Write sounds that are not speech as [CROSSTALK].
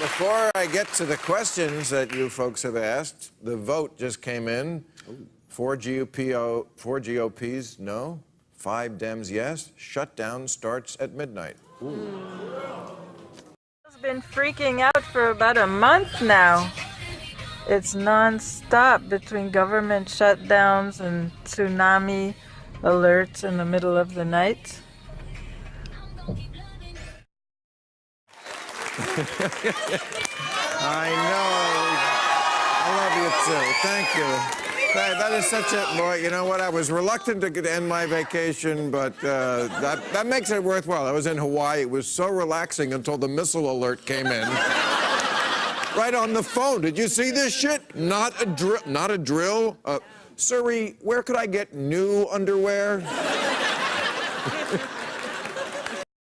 Before I get to the questions that you folks have asked, the vote just came in. Four four GOPs, no. Five Dems, yes. Shutdown starts at midnight. It's been freaking out for about a month now. It's non-stop between government shutdowns and tsunami alerts in the middle of the night. I know. I love you too. Thank you. That, that is such a boy. You know what? I was reluctant to end my vacation, but uh, that that makes it worthwhile. I was in Hawaii. It was so relaxing until the missile alert came in. right on the phone. Did you see this shit? Not a drill. Not a drill. Uh, Siri, where could I get new underwear? [LAUGHS]